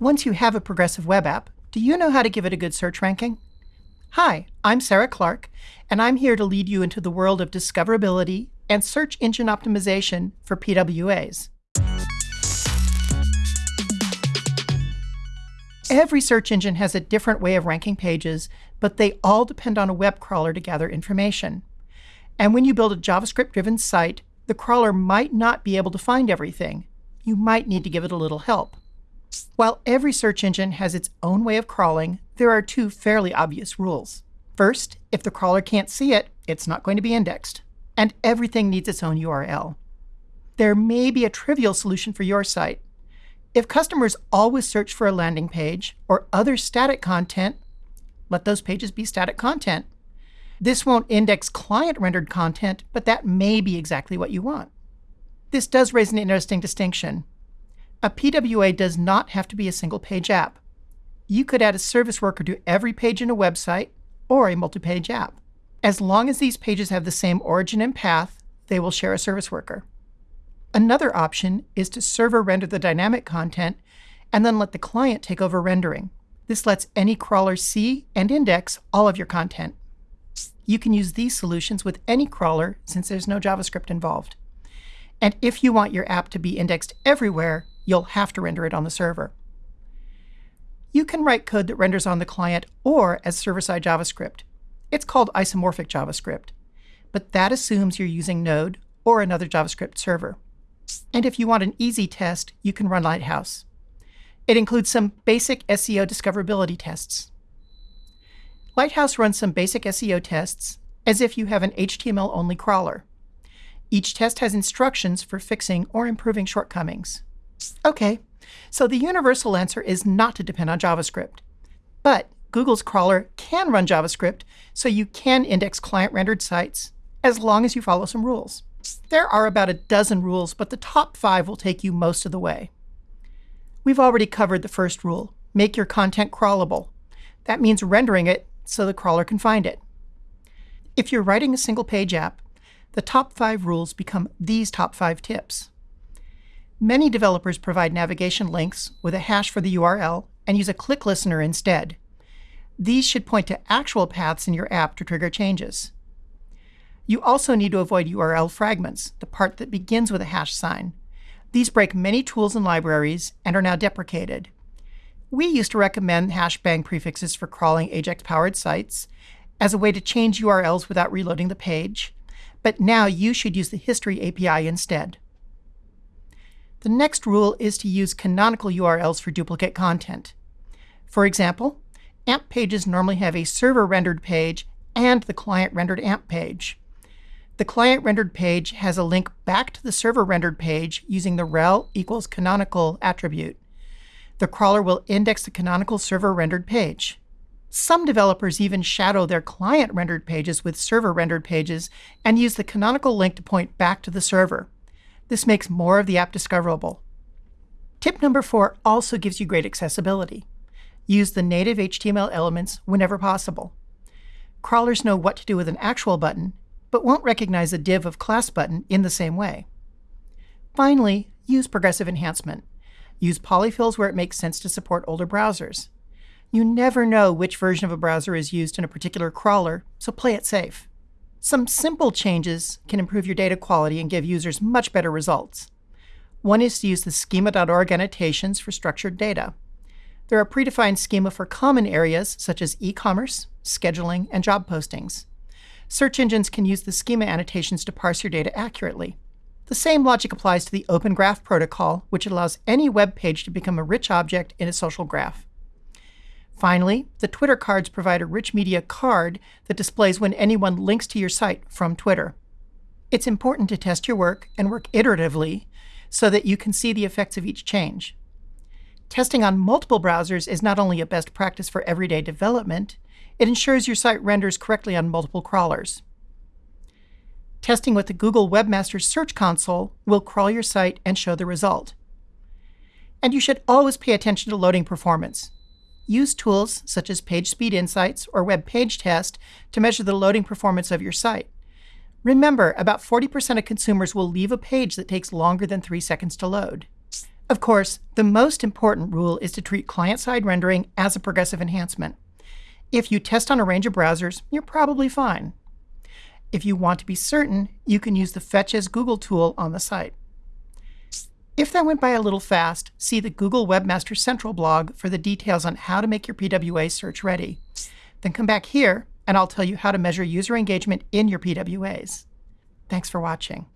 Once you have a progressive web app, do you know how to give it a good search ranking? Hi, I'm Sarah Clark, and I'm here to lead you into the world of discoverability and search engine optimization for PWAs. Every search engine has a different way of ranking pages, but they all depend on a web crawler to gather information. And when you build a JavaScript-driven site, the crawler might not be able to find everything. You might need to give it a little help. While every search engine has its own way of crawling, there are two fairly obvious rules. First, if the crawler can't see it, it's not going to be indexed. And everything needs its own URL. There may be a trivial solution for your site. If customers always search for a landing page or other static content, let those pages be static content. This won't index client-rendered content, but that may be exactly what you want. This does raise an interesting distinction. A PWA does not have to be a single-page app. You could add a service worker to every page in a website or a multi-page app. As long as these pages have the same origin and path, they will share a service worker. Another option is to server render the dynamic content and then let the client take over rendering. This lets any crawler see and index all of your content. You can use these solutions with any crawler since there's no JavaScript involved. And if you want your app to be indexed everywhere, you'll have to render it on the server. You can write code that renders on the client or as server-side JavaScript. It's called isomorphic JavaScript, but that assumes you're using Node or another JavaScript server. And if you want an easy test, you can run Lighthouse. It includes some basic SEO discoverability tests. Lighthouse runs some basic SEO tests as if you have an HTML-only crawler. Each test has instructions for fixing or improving shortcomings. OK, so the universal answer is not to depend on JavaScript. But Google's crawler can run JavaScript, so you can index client-rendered sites as long as you follow some rules. There are about a dozen rules, but the top five will take you most of the way. We've already covered the first rule, make your content crawlable. That means rendering it so the crawler can find it. If you're writing a single page app, the top five rules become these top five tips. Many developers provide navigation links with a hash for the URL and use a click listener instead. These should point to actual paths in your app to trigger changes. You also need to avoid URL fragments, the part that begins with a hash sign. These break many tools and libraries and are now deprecated. We used to recommend hashbang prefixes for crawling Ajax-powered sites as a way to change URLs without reloading the page, but now you should use the History API instead. The next rule is to use canonical URLs for duplicate content. For example, AMP pages normally have a server-rendered page and the client-rendered AMP page. The client-rendered page has a link back to the server-rendered page using the rel equals canonical attribute the crawler will index the canonical server-rendered page. Some developers even shadow their client-rendered pages with server-rendered pages and use the canonical link to point back to the server. This makes more of the app discoverable. Tip number four also gives you great accessibility. Use the native HTML elements whenever possible. Crawlers know what to do with an actual button, but won't recognize a div of class button in the same way. Finally, use progressive enhancement. Use polyfills where it makes sense to support older browsers. You never know which version of a browser is used in a particular crawler, so play it safe. Some simple changes can improve your data quality and give users much better results. One is to use the schema.org annotations for structured data. There are predefined schema for common areas such as e-commerce, scheduling, and job postings. Search engines can use the schema annotations to parse your data accurately. The same logic applies to the Open Graph protocol, which allows any web page to become a rich object in a social graph. Finally, the Twitter cards provide a rich media card that displays when anyone links to your site from Twitter. It's important to test your work and work iteratively so that you can see the effects of each change. Testing on multiple browsers is not only a best practice for everyday development, it ensures your site renders correctly on multiple crawlers. Testing with the Google Webmaster Search Console will crawl your site and show the result. And you should always pay attention to loading performance. Use tools such as PageSpeed Insights or Web Page Test to measure the loading performance of your site. Remember, about 40% of consumers will leave a page that takes longer than 3 seconds to load. Of course, the most important rule is to treat client-side rendering as a progressive enhancement. If you test on a range of browsers, you're probably fine. If you want to be certain, you can use the Fetch as Google tool on the site. If that went by a little fast, see the Google Webmaster Central blog for the details on how to make your PWA search ready. Then come back here, and I'll tell you how to measure user engagement in your PWAs. Thanks for watching.